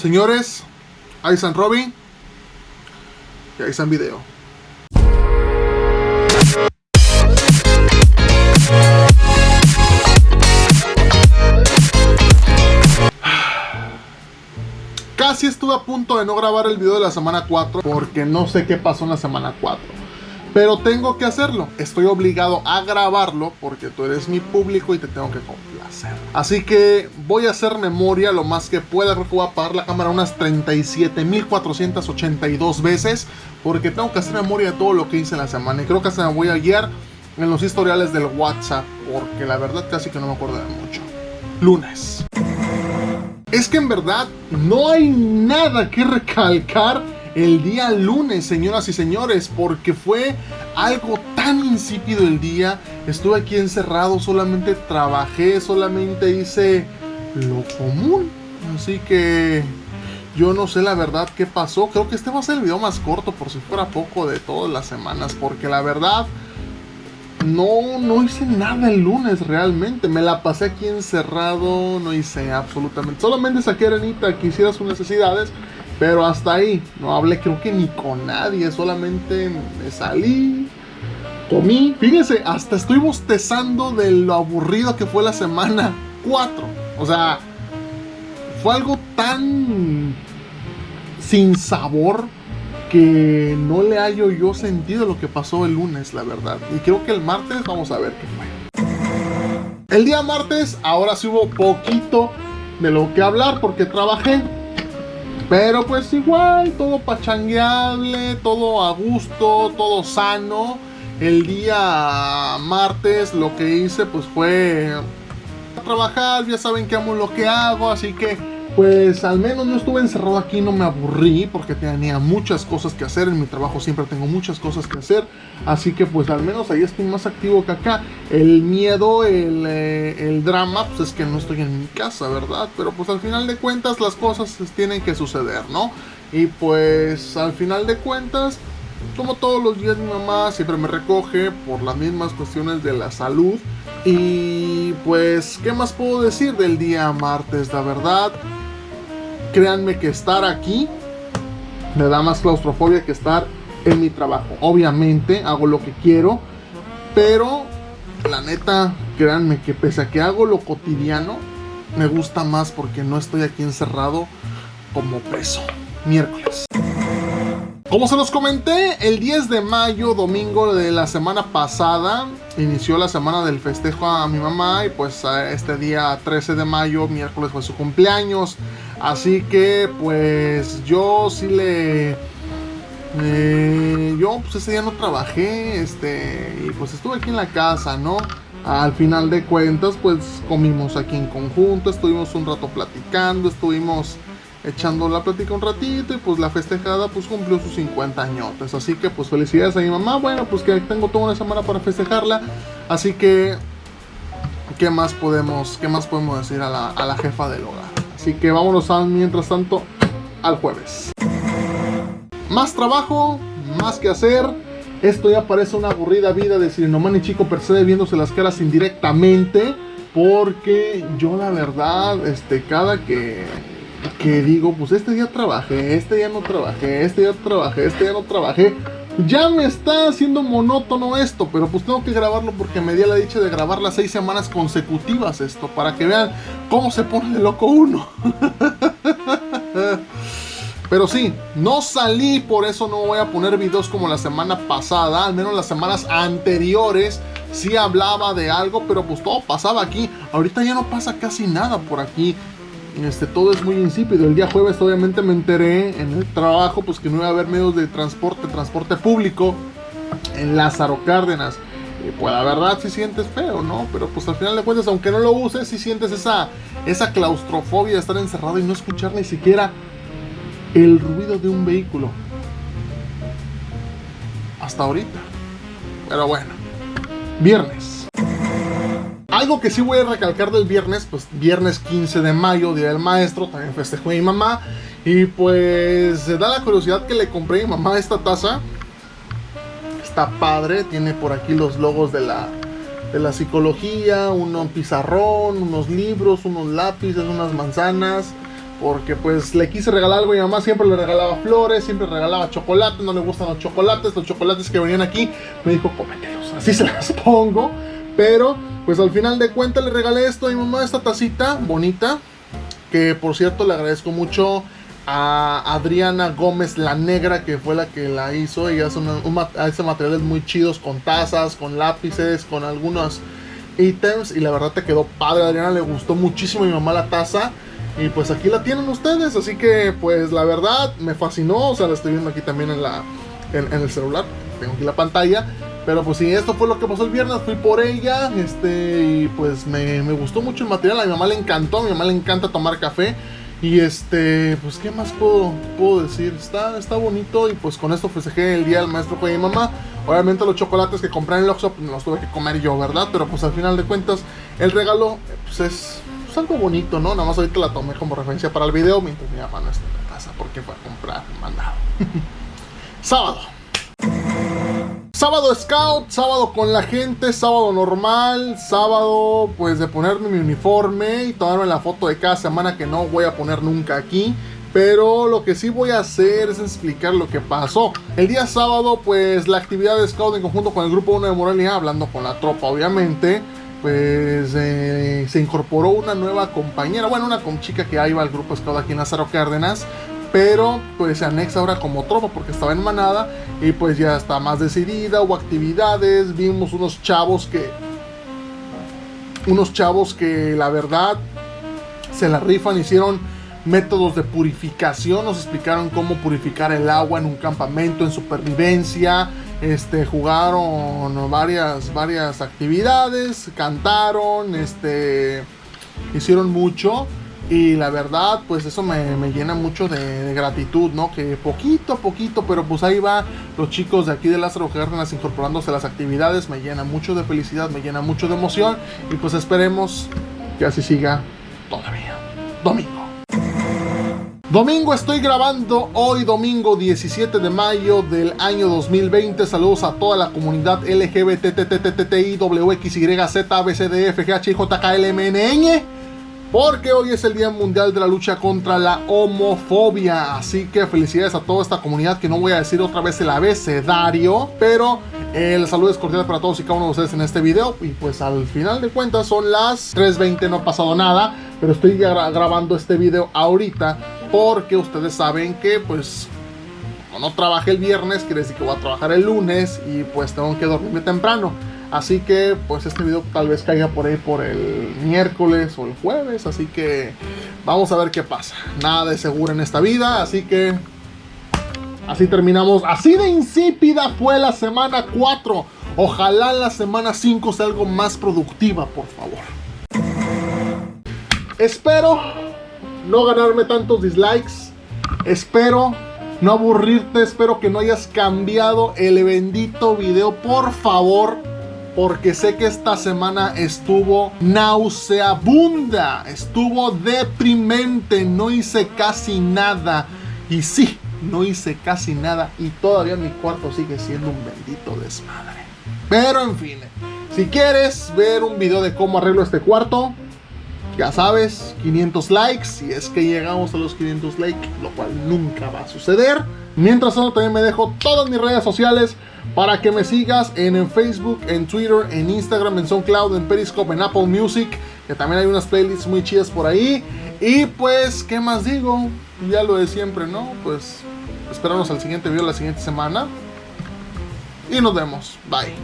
Señores, ahí están Robin y ahí están video. Casi estuve a punto de no grabar el video de la semana 4 porque no sé qué pasó en la semana 4. Pero tengo que hacerlo. Estoy obligado a grabarlo porque tú eres mi público y te tengo que complacer. Así que voy a hacer memoria lo más que pueda. Creo que voy a apagar la cámara unas 37.482 veces porque tengo que hacer memoria de todo lo que hice en la semana. Y creo que se me voy a guiar en los historiales del WhatsApp porque la verdad casi que no me acuerdo de mucho. Lunes. Es que en verdad no hay nada que recalcar el día lunes, señoras y señores, porque fue algo tan insípido el día. Estuve aquí encerrado, solamente trabajé, solamente hice lo común. Así que yo no sé la verdad qué pasó. Creo que este va a ser el video más corto, por si fuera poco, de todas las semanas, porque la verdad... No, no hice nada el lunes realmente. Me la pasé aquí encerrado, no hice absolutamente. Solamente saqué Arenita que hiciera sus necesidades pero hasta ahí, no hablé creo que ni con nadie, solamente me salí, comí. Fíjense, hasta estoy bostezando de lo aburrido que fue la semana 4. O sea, fue algo tan sin sabor que no le hallo yo sentido lo que pasó el lunes, la verdad. Y creo que el martes vamos a ver qué fue. El día martes ahora sí hubo poquito de lo que hablar porque trabajé pero pues igual, todo pachangueable, todo a gusto, todo sano. El día martes lo que hice pues fue trabajar, ya saben que amo lo que hago, así que pues al menos no estuve encerrado aquí, no me aburrí porque tenía muchas cosas que hacer, en mi trabajo siempre tengo muchas cosas que hacer, así que pues al menos ahí estoy más activo que acá. El miedo, el, eh, drama, pues es que no estoy en mi casa, ¿verdad? Pero pues al final de cuentas las cosas tienen que suceder, ¿no? Y pues al final de cuentas, como todos los días mi mamá siempre me recoge por las mismas cuestiones de la salud. Y pues, ¿qué más puedo decir del día martes? La verdad, créanme que estar aquí me da más claustrofobia que estar en mi trabajo. Obviamente hago lo que quiero, pero la neta, créanme que pese a que hago lo cotidiano, me gusta más porque no estoy aquí encerrado como preso. Miércoles. Como se los comenté, el 10 de mayo, domingo de la semana pasada, inició la semana del festejo a mi mamá y pues este día 13 de mayo, miércoles fue su cumpleaños. Así que pues yo sí le... Eh, yo pues ese día no trabajé, este, y pues estuve aquí en la casa, ¿no? Al final de cuentas pues comimos aquí en conjunto, estuvimos un rato platicando, estuvimos echando la plática un ratito y pues la festejada pues cumplió sus 50 años. Así que pues felicidades a mi mamá. Bueno, pues que tengo toda una semana para festejarla. Así que, ¿qué más podemos, qué más podemos decir a la, jefa del hogar? Así que vámonos a, mientras tanto al jueves. Más trabajo, más que hacer. Esto ya parece una aburrida vida de Sirinomani y Chico se viéndose las caras indirectamente. Porque yo la verdad, este, cada que que digo, pues este día trabajé, este día no trabajé, este día trabajé, este día no trabajé. Ya me está haciendo monótono esto, pero pues tengo que grabarlo porque me di la dicha de grabar las seis semanas consecutivas esto, para que vean cómo se pone de loco uno. Pero sí, no salí, por eso no voy a poner videos como la semana pasada, al menos las semanas anteriores sí hablaba de algo, pero pues todo pasaba aquí. Ahorita ya no pasa casi nada por aquí. Este, todo es muy insípido. El día jueves obviamente me enteré en el trabajo pues que no iba a haber medios de transporte, transporte público en Lázaro Cárdenas. Pues la verdad si sientes feo, ¿no? Pero pues al final de cuentas, aunque no lo uses, si sientes esa, esa claustrofobia de estar encerrado y no escuchar ni siquiera el ruido de un vehículo. Hasta ahorita. Pero bueno. Viernes. Algo que sí voy a recalcar del viernes, pues viernes 15 de mayo, Día del Maestro, también festejo a mi mamá. Y pues se da la curiosidad que le compré a mi mamá esta taza. Está padre, tiene por aquí los logos de la, de la psicología, un pizarrón, unos libros, unos lápices, unas manzanas. porque pues le quise regalar algo y mi mamá siempre le regalaba flores, siempre regalaba chocolate, no le gustan los chocolates, los chocolates que venían aquí, me dijo cómetelos, así se las pongo, pero pues al final de cuentas le regalé esto a mi mamá, esta tacita bonita, que por cierto le agradezco mucho a Adriana Gómez la Negra, que fue la que la hizo. Ella hace, hace materiales muy chidos con tazas, con lápices, con algunos ítems. Y la verdad te quedó padre. Adriana le gustó muchísimo a mi mamá la taza. Y pues aquí la tienen ustedes. Así que pues la verdad me fascinó. O sea, la estoy viendo aquí también en, la, en, el celular. Tengo aquí la pantalla. Pero pues sí, esto fue lo que pasó el viernes. Fui por ella. Este, y pues me, me gustó mucho el material. A mi mamá le encantó. A mi mamá le encanta tomar café. Y este, pues qué más puedo, puedo decir, está, está bonito y pues con esto festejé el día del maestro con mi mamá. Obviamente los chocolates que compré en el Oxxo pues, los tuve que comer yo, ¿verdad? Pero pues al final de cuentas el regalo pues es pues, algo bonito, ¿no? Nada más ahorita la tomé como referencia para el video mientras mi mamá no está en la casa porque fue a comprar mandado. Sábado. Sábado scout, sábado con la gente, sábado normal, sábado pues de ponerme mi uniforme y tomarme la foto de cada semana que no voy a poner nunca aquí. Pero lo que sí voy a hacer es explicar lo que pasó. El día sábado pues la actividad de scout en conjunto con el grupo 1 de Morelia, hablando con la tropa obviamente, pues eh, se incorporó una nueva compañera, bueno una chica que iba al grupo scout aquí en Lázaro Cárdenas pero pues se anexa ahora como tropa porque estaba en manada y pues ya está más decidida, hubo actividades, vimos unos chavos que unos chavos que la verdad se la rifan, hicieron métodos de purificación, nos explicaron cómo purificar el agua en un campamento, en supervivencia, este, jugaron varias, varias actividades, cantaron, este, hicieron mucho y la verdad, pues eso me, llena mucho de, gratitud, ¿no? Que poquito a poquito, pero pues ahí va los chicos de aquí de Lázaro Cárdenas incorporándose a las actividades. Me llena mucho de felicidad, me llena mucho de emoción. Y pues esperemos que así siga todavía. Domingo. Domingo estoy grabando hoy domingo 17 de mayo del año 2020. Saludos a toda la comunidad LGBTTTTIWXYZABCDFGHIJKLMNN porque hoy es el Día Mundial de la Lucha contra la Homofobia. Así que felicidades a toda esta comunidad que no voy a decir otra vez el abecedario, pero el saludo es cordial para todos y cada uno de ustedes en este video. Y pues al final de cuentas son las 3.20, no ha pasado nada, pero estoy grabando este video ahorita porque ustedes saben que pues no trabajé el viernes, quiere decir que voy a trabajar el lunes y pues tengo que dormirme temprano. Así que pues este video tal vez caiga por ahí por el miércoles o el jueves. Así que vamos a ver qué pasa. Nada de seguro en esta vida. Así que así terminamos. Así de insípida fue la semana 4. Ojalá la semana 5 sea algo más productiva, por favor. Espero no ganarme tantos dislikes. Espero no aburrirte. Espero que no hayas cambiado el bendito video. Por favor porque sé que esta semana estuvo nauseabunda, estuvo deprimente, no hice casi nada. Y sí, no hice casi nada y todavía mi cuarto sigue siendo un bendito desmadre. Pero en fin, si quieres ver un video de cómo arreglo este cuarto, ya sabes, 500 likes, si es que llegamos a los 500 likes, lo cual nunca va a suceder. Mientras tanto también me dejo todas mis redes sociales para que me sigas en, Facebook, en Twitter, en Instagram, en SoundCloud, en Periscope, en Apple Music, que también hay unas playlists muy chidas por ahí. Y pues, ¿qué más digo? Ya lo de siempre, ¿no? Pues esperamos al siguiente video la siguiente semana. Y nos vemos. Bye.